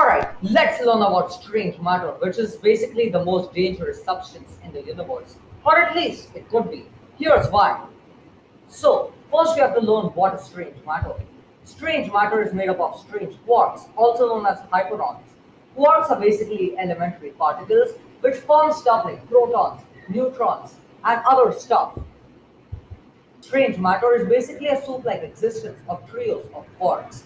Alright, let's learn about strange matter, which is basically the most dangerous substance in the universe. Or at least it could be. Here's why. So, first we have to learn what is strange matter. Strange matter is made up of strange quarks, also known as hyperons. Quarks are basically elementary particles which form stuff like protons, neutrons, and other stuff. Strange matter is basically a soup-like existence of trios of quarks.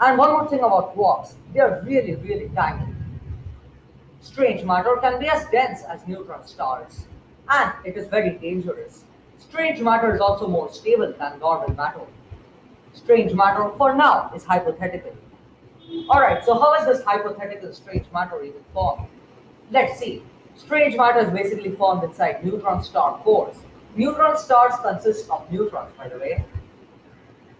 And one more thing about quarks, they are really, really tiny. Strange matter can be as dense as neutron stars, and it is very dangerous. Strange matter is also more stable than normal matter. Strange matter, for now, is hypothetical. Alright, so how is this hypothetical strange matter even formed? Let's see. Strange matter is basically formed inside neutron star cores. Neutron stars consist of neutrons, by the way,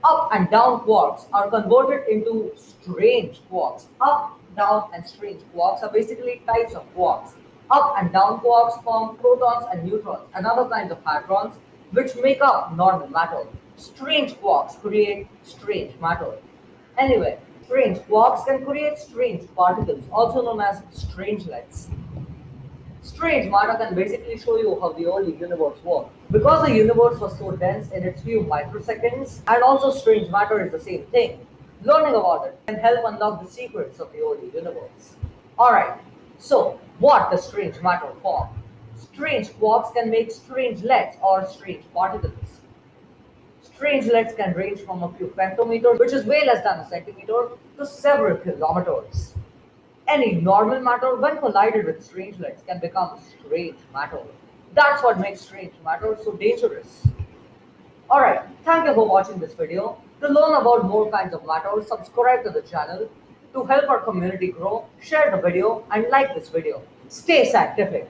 up and down quarks are converted into strange quarks. Up, down, and strange quarks are basically types of quarks. Up and down quarks form protons and neutrons and other kinds of hadrons which make up normal matter. Strange quarks create strange matter. Anyway, strange quarks can create strange particles, also known as strangelets. Strange matter can basically show you how the early universe worked. Because the universe was so dense in its few microseconds, and also strange matter is the same thing, learning about it can help unlock the secrets of the early universe. Alright, so what does strange matter form? Strange quarks can make strangelets or strange particles. Strangelets can range from a few femtometers, which is way less than a centimeter, to several kilometers. Any normal matter, when collided with strangelets, can become strange matter. That's what makes strange matter so dangerous. Alright, thank you for watching this video. To learn about more kinds of matter, subscribe to the channel. To help our community grow, share the video and like this video. Stay scientific.